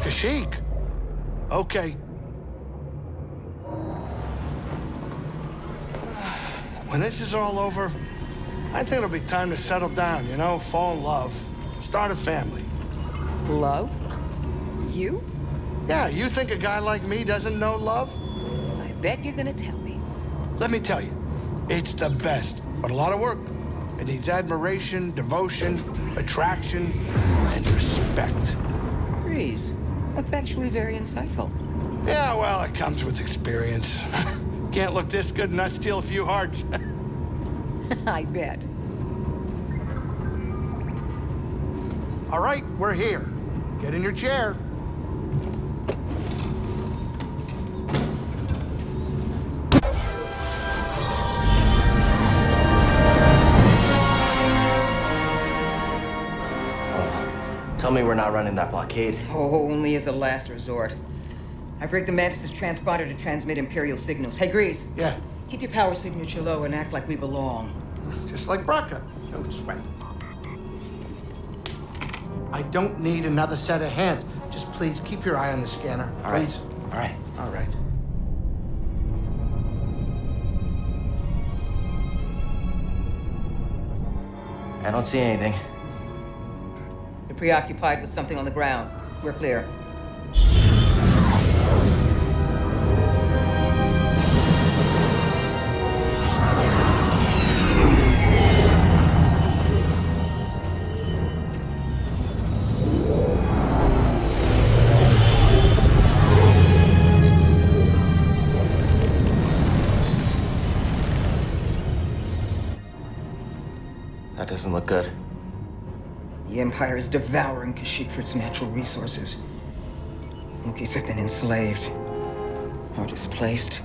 Kashyyyk. Okay. When this is all over, I think it'll be time to settle down, you know, fall in love, start a family. Love? You? Yeah, you think a guy like me doesn't know love? I bet you're gonna tell me. Let me tell you, it's the best, but a lot of work. It needs admiration, devotion, attraction, and respect. Freeze. That's actually very insightful. Yeah, well, it comes with experience. Can't look this good and not steal a few hearts. I bet. All right, we're here. Get in your chair. Tell me we're not running that blockade. Oh, only as a last resort. I've rigged the Mantis' transponder to transmit Imperial signals. Hey, Greez. Yeah, Keep your power signature low and act like we belong. just like Bracca. No sweat. I don't need another set of hands. Just please keep your eye on the scanner. All right. please. All right. All right. I don't see anything. Preoccupied with something on the ground. We're clear. That doesn't look good. The Empire is devouring Kashyyyk for its natural resources. Wookiees have been enslaved or displaced.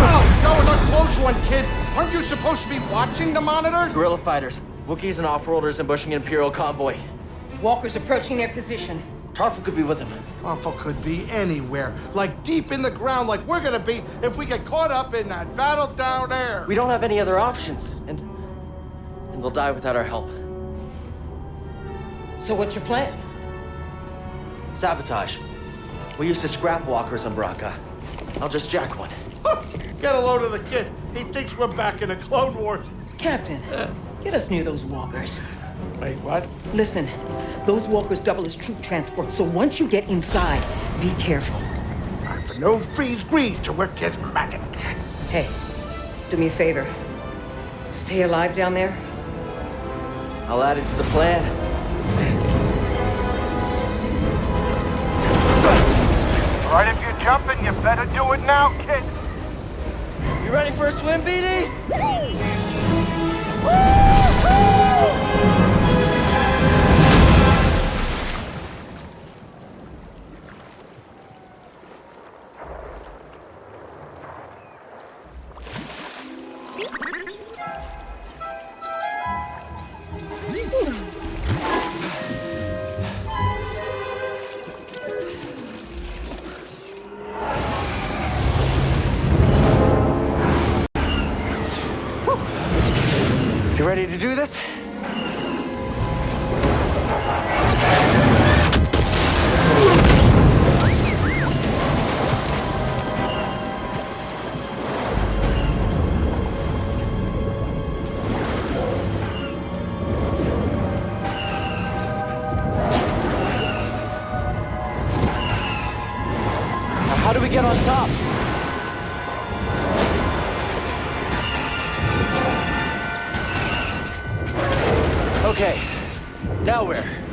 Oh, that was a close one, kid. Aren't you supposed to be watching the monitors? Guerrilla fighters, Wookiees and off-worlders ambushing an Imperial convoy. Walkers approaching their position. Tarfful could be with them. Awful could be anywhere, like deep in the ground, like we're gonna be if we get caught up in that battle down there. We don't have any other options, and and they'll die without our help. So what's your plan? Sabotage. We used to scrap walkers on Bracca. I'll just jack one. Get a load of the kid. He thinks we're back in the Clone Wars. Captain, get us near those walkers. Wait, what? Listen, those walkers double as troop transport, so once you get inside, be careful. Time for no freeze Greez to work his magic. Hey, do me a favor. Stay alive down there. I'll add it to the plan. All right, if you're jumping, you better do it now, kid. You ready for a swim, BD? Top? Okay, now where?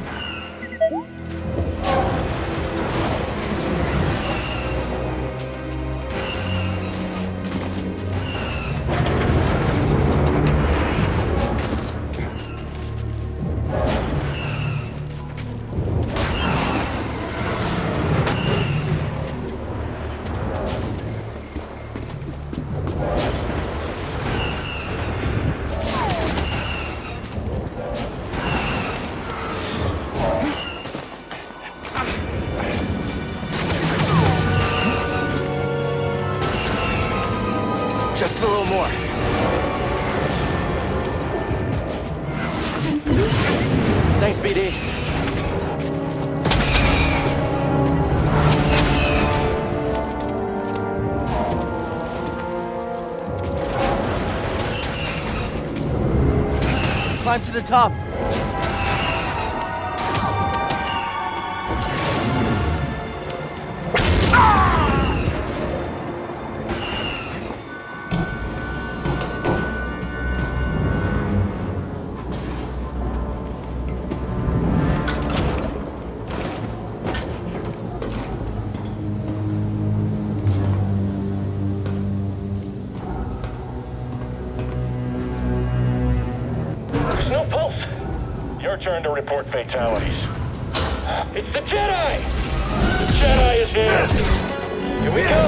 Climb to the top. Your turn to report fatalities. It's the Jedi! The Jedi is here! Here we go!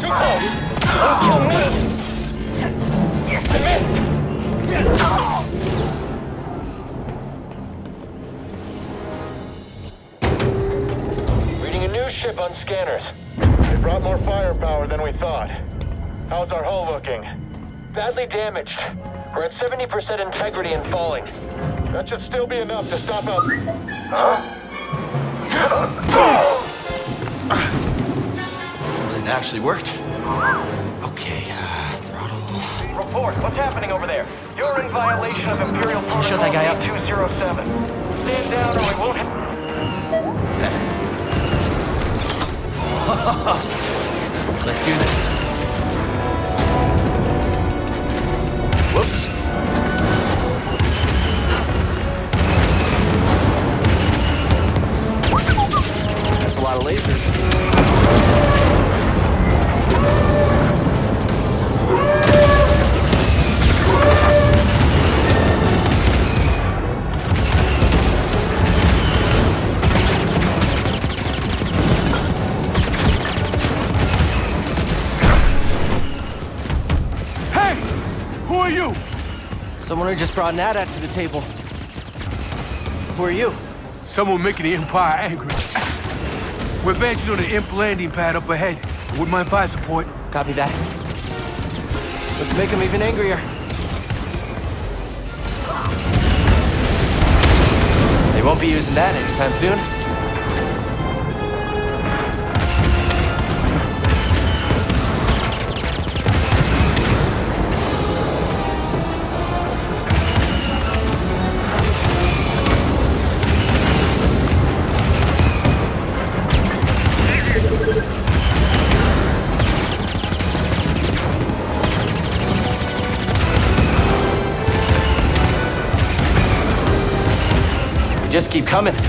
Too! Don't kill me! Reading a new ship on scanners. They brought more firepower than we thought. How's our hull looking? Badly damaged. We're at 70% integrity and falling. That should still be enough to stop us. Huh? It actually worked. Okay, uh, throttle. Report, what's happening over there? You're in violation of Imperial Protocol shut that guy up? 207. Stand down or we won't... Let's do this. Someone who are you? Someone who just brought Nada to the table. Who are you? Someone making the Empire angry. We're advancing on the imp landing pad up ahead. With my fire support. Copy that. Let's make him even angrier. They won't be using that anytime soon. Coming.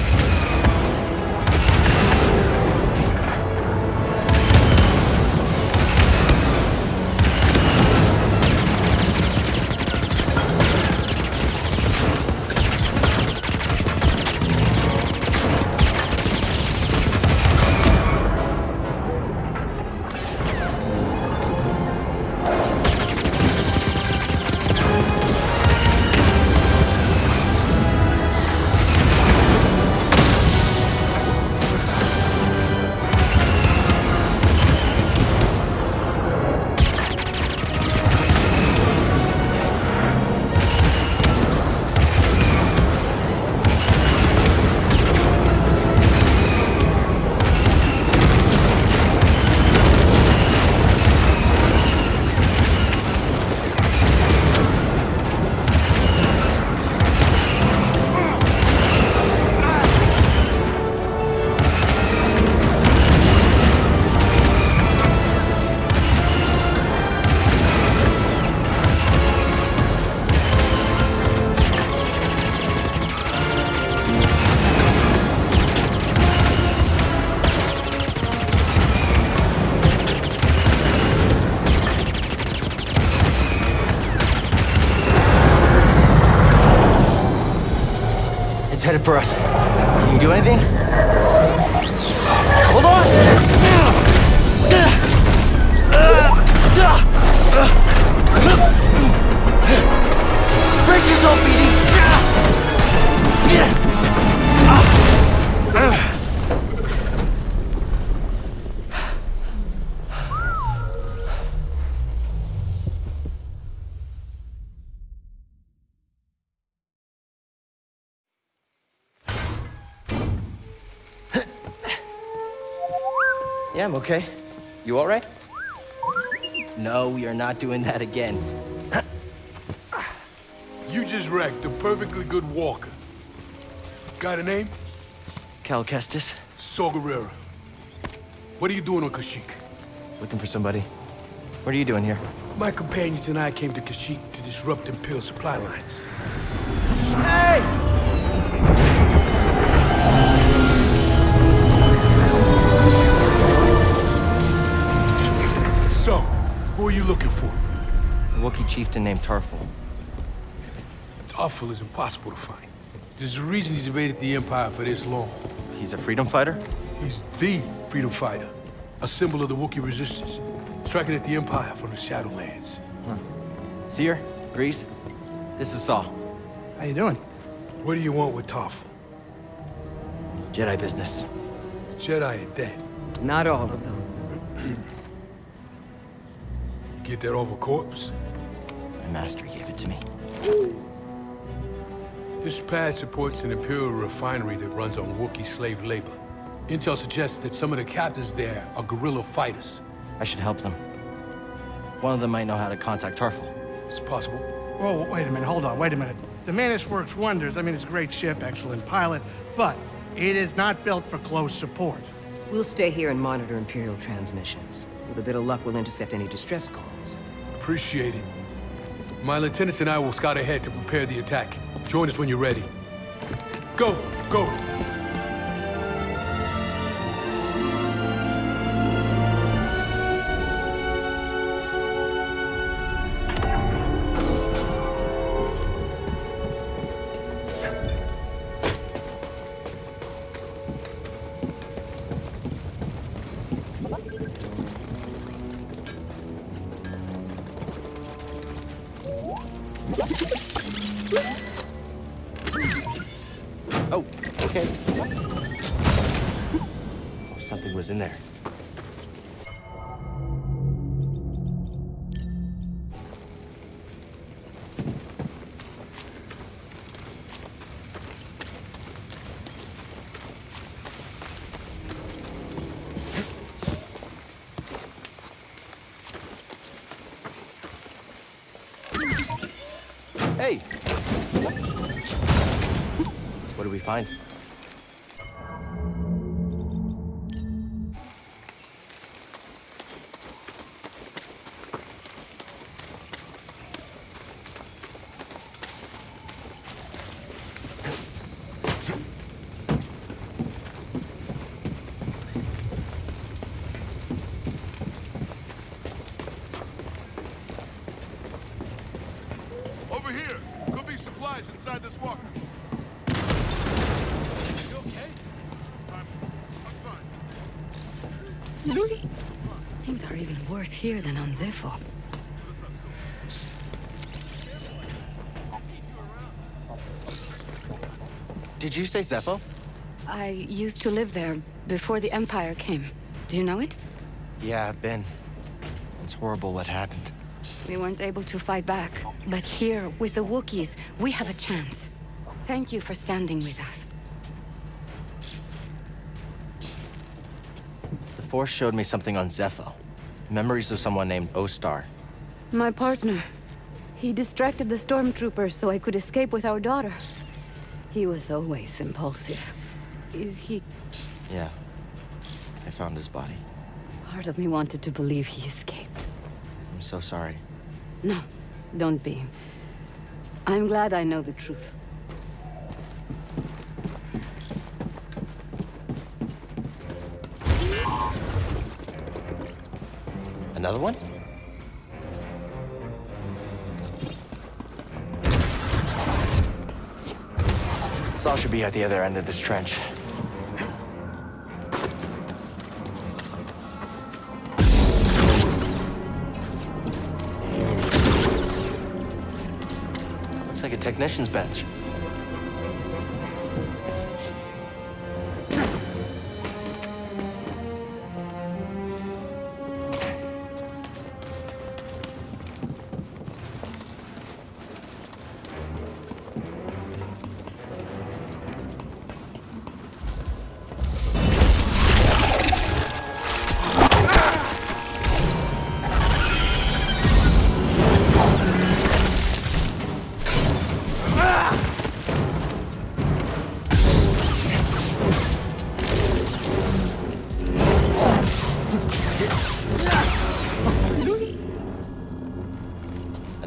Yeah, I'm okay. You all right? No, we are not doing that again. You just wrecked a perfectly good walker. Got a name? Cal Kestis, Saw Gerrera. What are you doing on Kashyyyk? looking for somebody. What are you doing here? My companions and I came to Kashyyyk to disrupt Imperial supply lines. Hey! So, who are you looking for? A Wookiee chieftain named Tarfful. Tarfful is impossible to find. There's a reason he's evaded the Empire for this long. He's a freedom fighter? He's the freedom fighter, a symbol of the Wookiee resistance, striking at the Empire from the Shadowlands. Huh. Cere? Greez? This is Saw. How you doing? What do you want with Tarfful? Jedi business. Jedi are dead. Not all of them. You get that off a corpse? My master gave it to me. This pad supports an Imperial refinery that runs on Wookiee slave labor. Intel suggests that some of the captains there are guerrilla fighters. I should help them. One of them might know how to contact Tarfful. It's possible. Oh, wait a minute, hold on, wait a minute. The Mantis works wonders. I mean, it's a great ship, excellent pilot, but it is not built for close support. We'll stay here and monitor Imperial transmissions. With a bit of luck, we'll intercept any distress calls. Appreciate it. My lieutenants and I will scout ahead to prepare the attack. Join us when you're ready. Go, go. Find? Here than on Zeffo. Did you say Zeffo? I used to live there before the Empire came. Do you know it? Yeah, I've been. It's horrible what happened. We weren't able to fight back. But here, with the Wookiees, we have a chance. Thank you for standing with us. The Force showed me something on Zeffo. Memories of someone named Ostar. My partner. He distracted the stormtroopers so I could escape with our daughter. He was always impulsive. Is he... Yeah. I found his body. Part of me wanted to believe he escaped. I'm so sorry. No, don't be. I'm glad I know the truth. Another one? Saw should be at the other end of this trench. Looks like a technician's bench.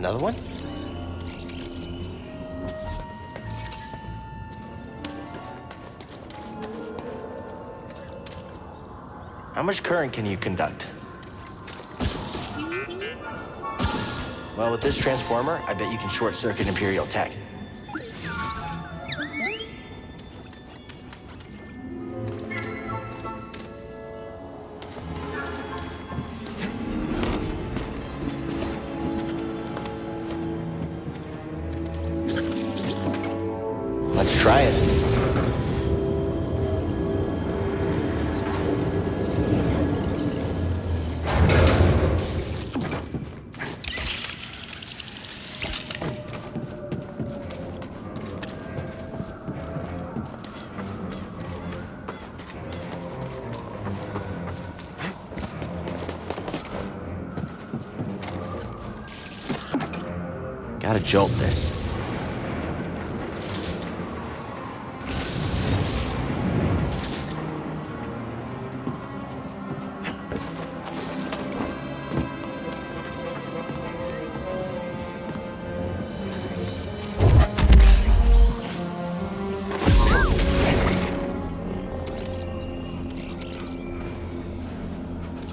another one? How much current can you conduct? Well, with this transformer, I bet you can short-circuit Imperial tech. Jolt this.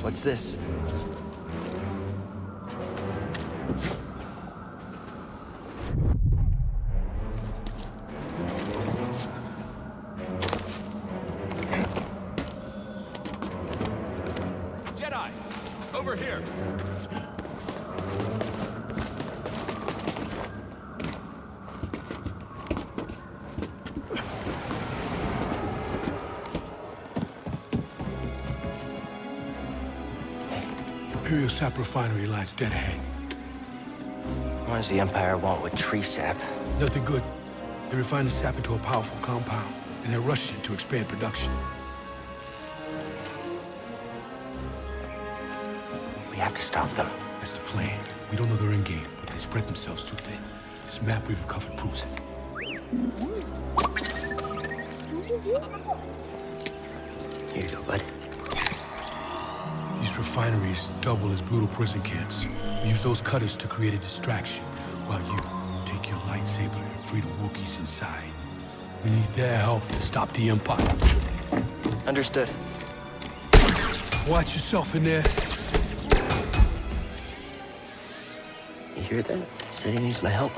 What's this? Sap refinery lies dead ahead. What does the Empire want with tree sap? Nothing good. They refine the sap into a powerful compound, and they're rushing to expand production. We have to stop them. That's the plan. We don't know their end game, but they spread themselves too thin. This map we've recovered proves it. Here you go, bud. Refineries double as brutal prison camps. We use those cutters to create a distraction, while you take your lightsaber and free the Wookiees inside. We need their help to stop the Empire. Understood. Watch yourself in there. You hear that? Said he needs my help.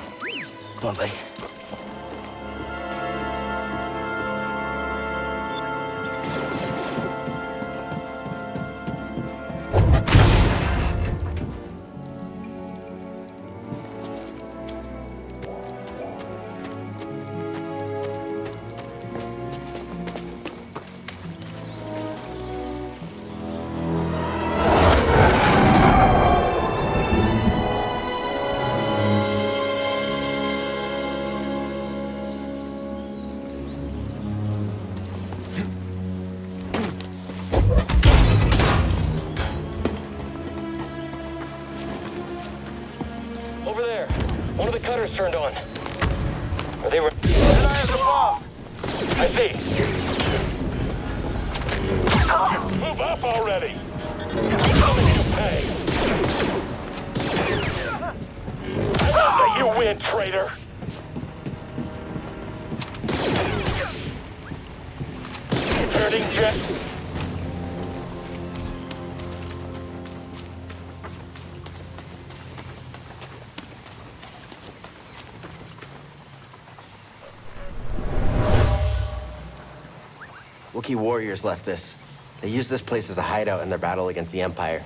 Come on, buddy. Wookiee warriors left this. They used this place as a hideout in their battle against the Empire.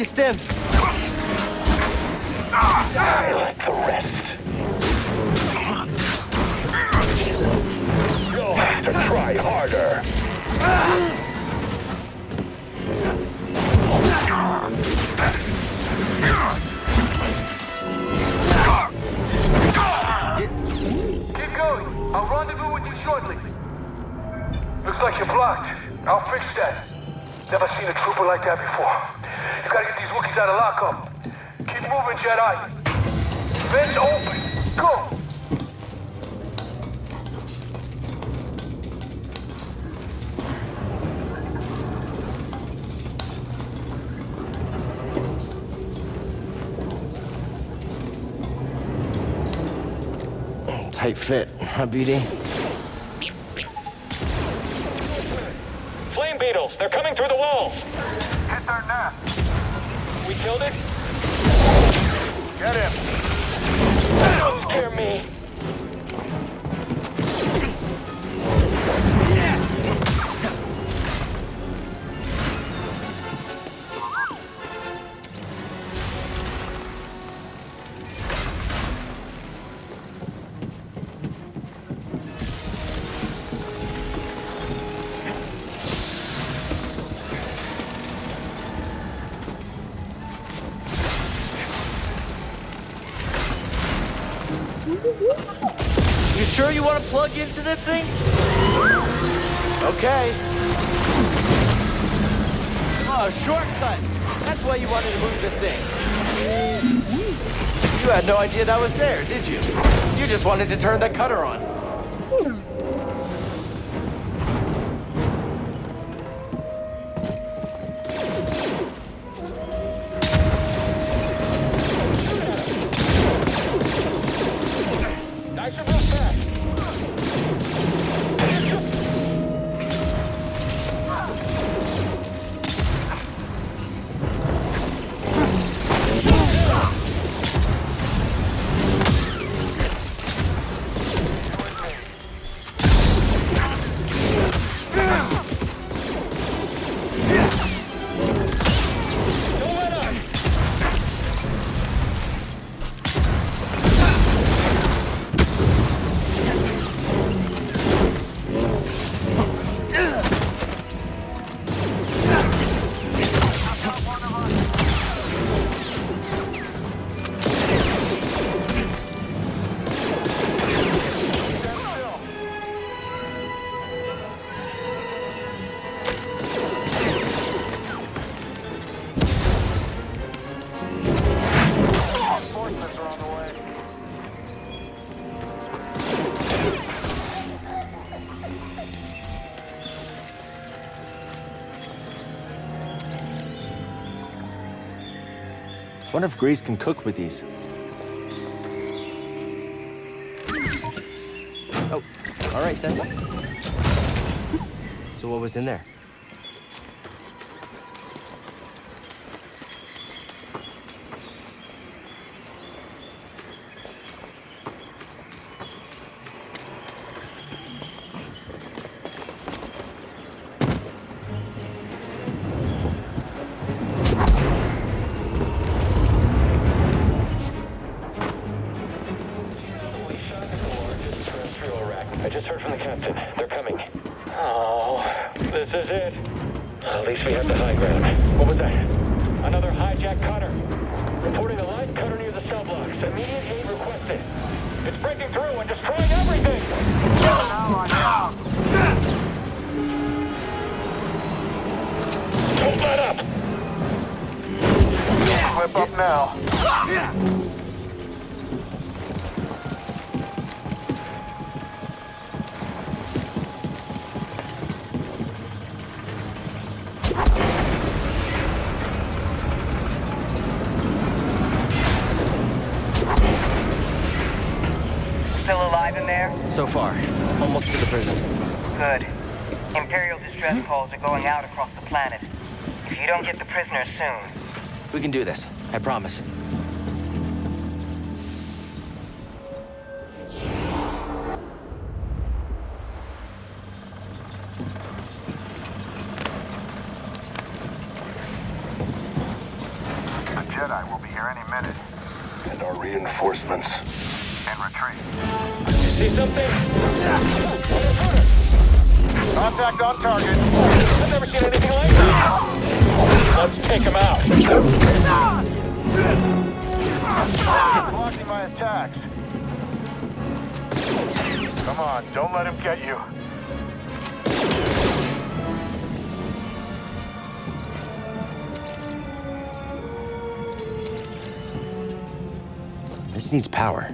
The rest. You'll have to try harder. Keep going. I'll rendezvous with you shortly. Looks like you're blocked. I'll fix that. Never seen a trooper like that before. These Wookiees out of lockup. Keep moving, Jedi. Vents open. Go. Tight fit, huh, BD? Plug into this thing? Okay. Oh, shortcut. That's why you wanted to move this thing. You had no idea that was there, did you? You just wanted to turn that cutter on. Wonder if Greez can cook with these. Oh, all right then. So what was in there? Immediate aid requested. It's breaking through and destroying everything! Don't let up! Clip up now. so far. Almost to the prison. Good. Imperial distress hmm? calls are going out across the planet. If you don't get the prisoners soon... We can do this. I promise. This needs power.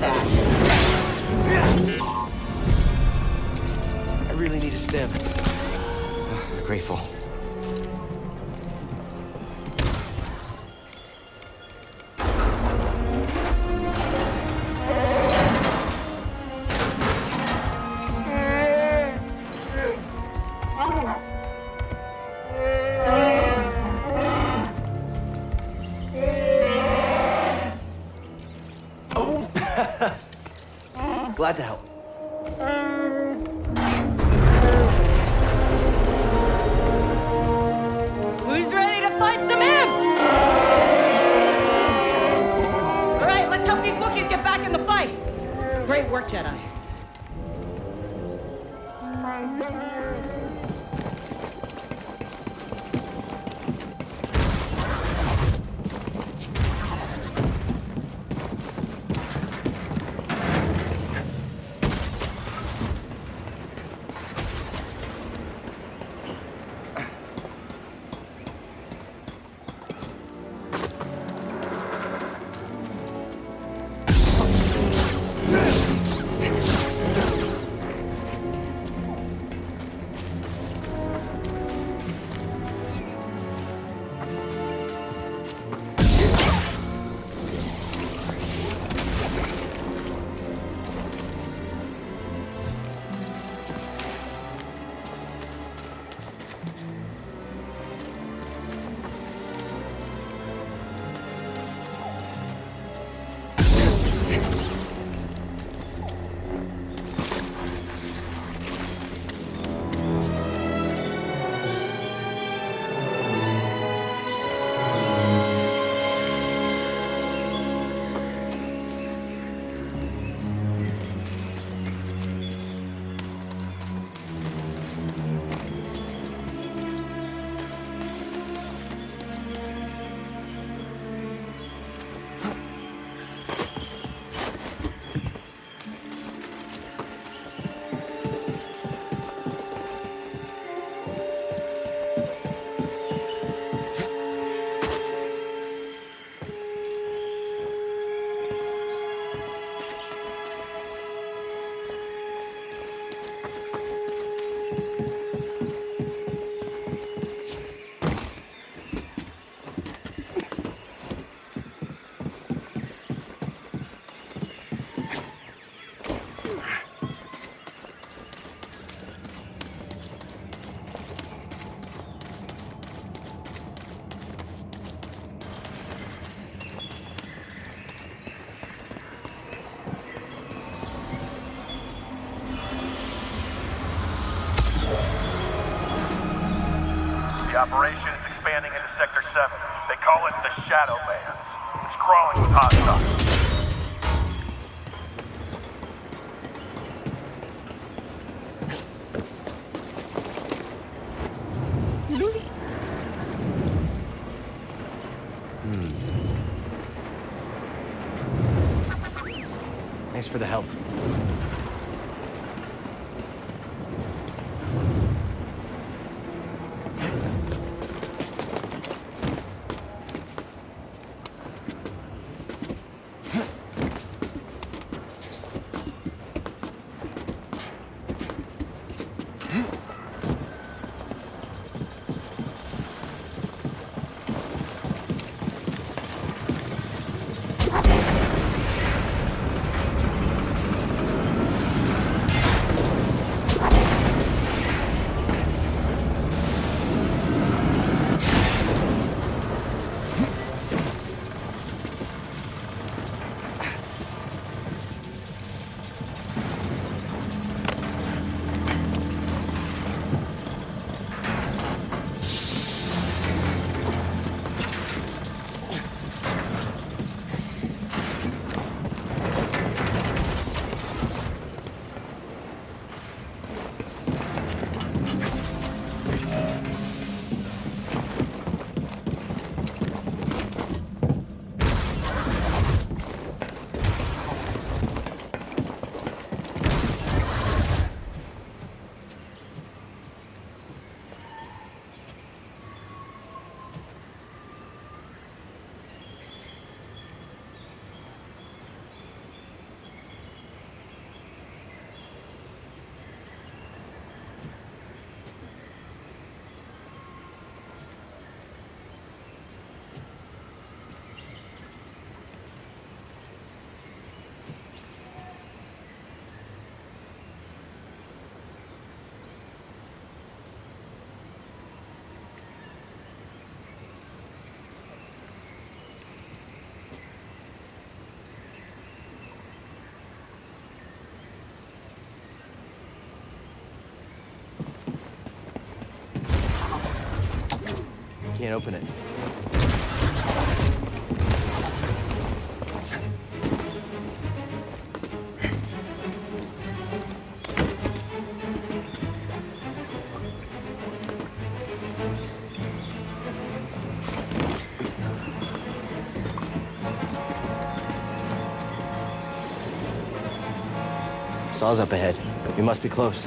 that. I really need a stim. Grateful. Operation Can't open it. Saw's up ahead. We must be close.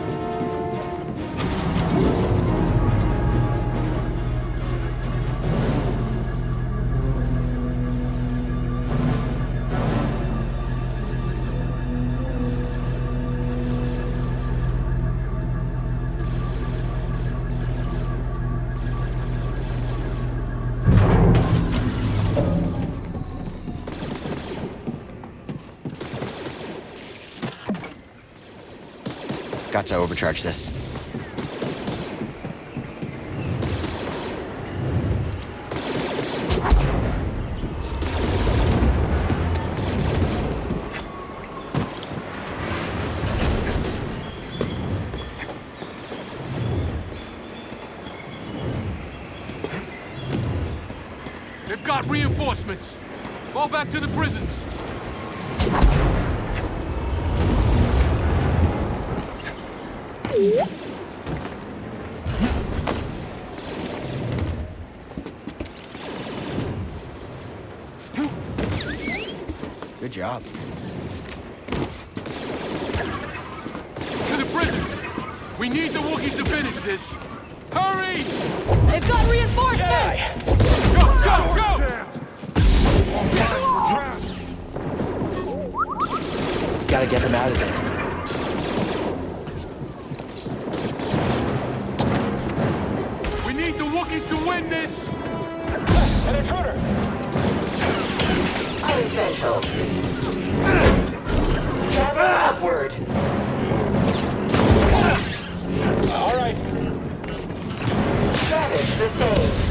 Got to overcharge this. They've got reinforcements. Go back to the prisons. Gotta get them out of there. We need the Wookiees to win this! An intruder! Unessential. Travel upward. All right. Damage sustained.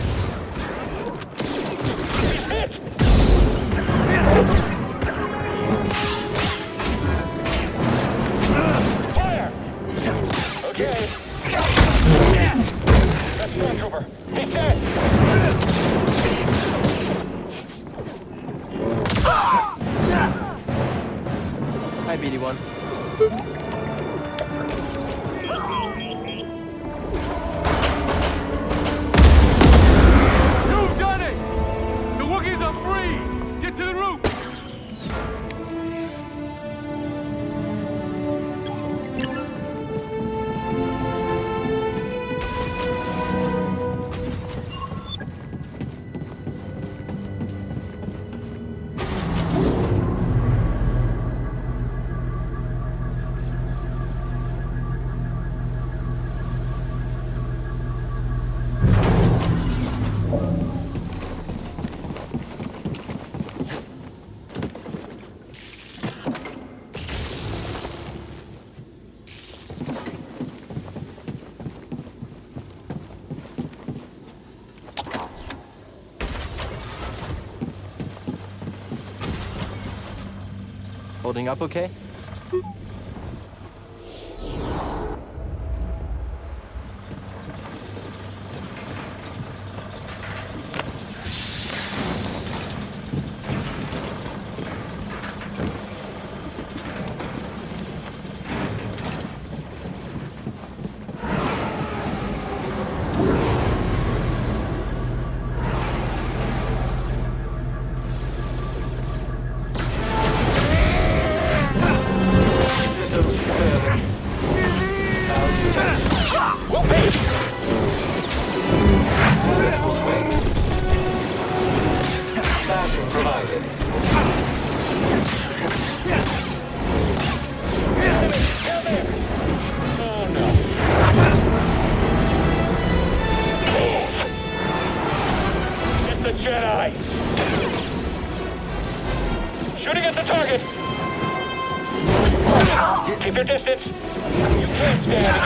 Holding up okay?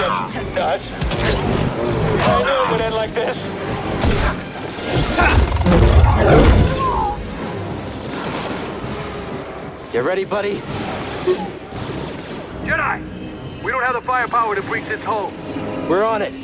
Can't nuts! I knew it would end like this! You ready, buddy? Jedi! We don't have the firepower to breach its hull. We're on it.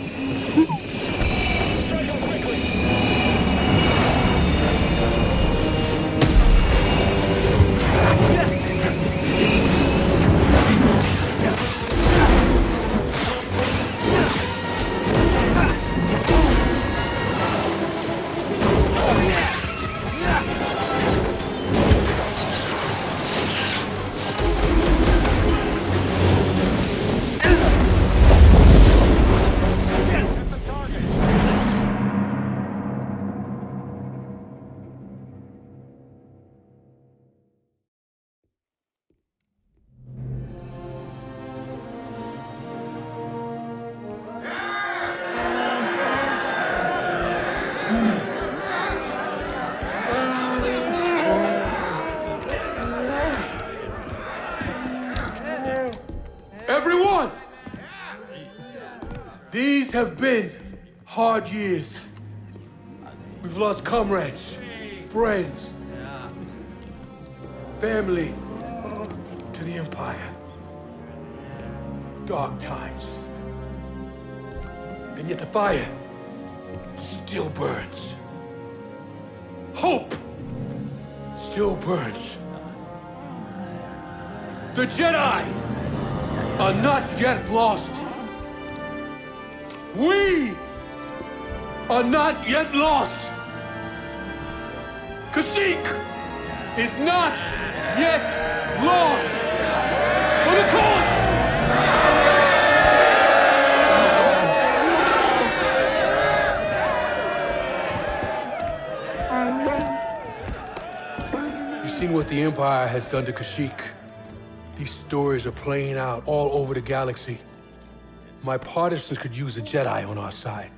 Have been hard years. We've lost comrades, friends, family to the Empire. Dark times. And yet the fire still burns. Hope still burns. The Jedi are not yet lost. We are not yet lost. Kashyyyk is not yet lost. For the cause! You've seen what the Empire has done to Kashyyyk. These stories are playing out all over the galaxy. My partisans could use a Jedi on our side.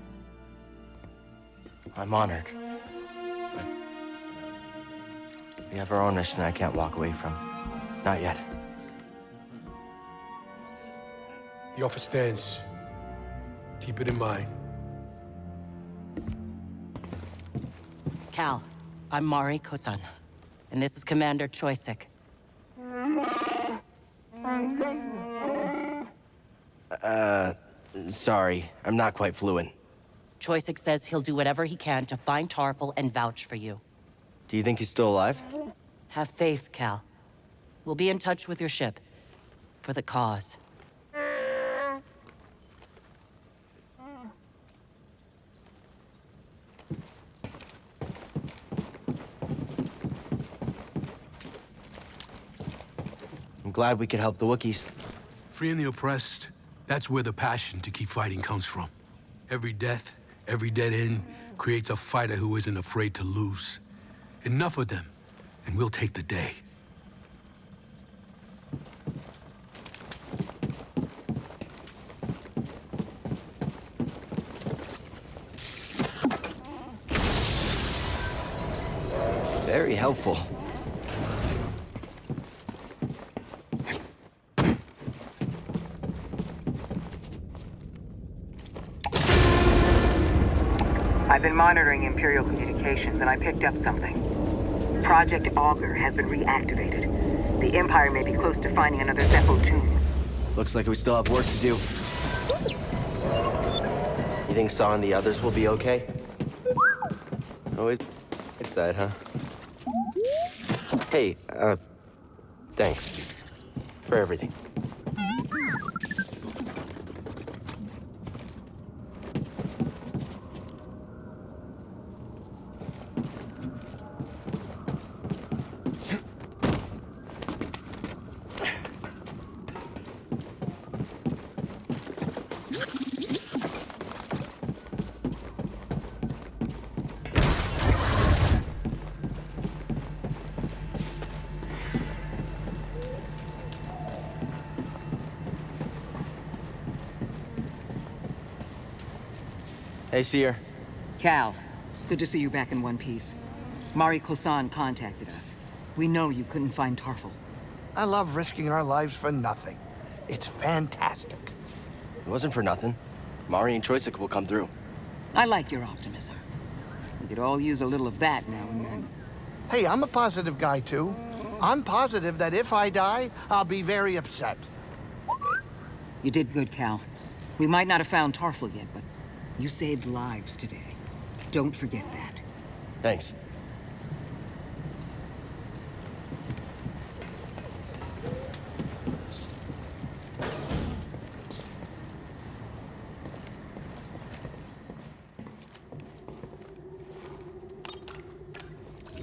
I'm honored. But we have our own mission I can't walk away from. Not yet. The offer stands. Keep it in mind. Cal, I'm Mari Kosan, and this is Commander Choyyssyk. Uh, sorry. I'm not quite fluent. Choyyssyk says he'll do whatever he can to find Tarfful and vouch for you. Do you think he's still alive? Have faith, Cal. We'll be in touch with your ship. For the cause. I'm glad we could help the Wookiees. Freeing the oppressed, that's where the passion to keep fighting comes from. Every death, every dead end creates a fighter who isn't afraid to lose. Enough of them, and we'll take the day. Very helpful. Monitoring Imperial communications and I picked up something. Project Augur has been reactivated. The Empire may be close to finding another Zeffo tomb. Looks like we still have work to do. You think Saw and the others will be okay? Always it's, it's huh? Hey, uh, thanks for everything. Hey, Cere. Cal, good to see you back in one piece. Mari Kosan contacted us. We know you couldn't find Tarfful. I love risking our lives for nothing. It's fantastic. It wasn't for nothing. Mari and Choyyssyk will come through. I like your optimism. We could all use a little of that now and then. Hey, I'm a positive guy, too. I'm positive that if I die, I'll be very upset. You did good, Cal. We might not have found Tarfful yet, but you saved lives today. Don't forget that. Thanks.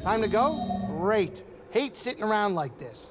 Time to go? Great. Hate sitting around like this.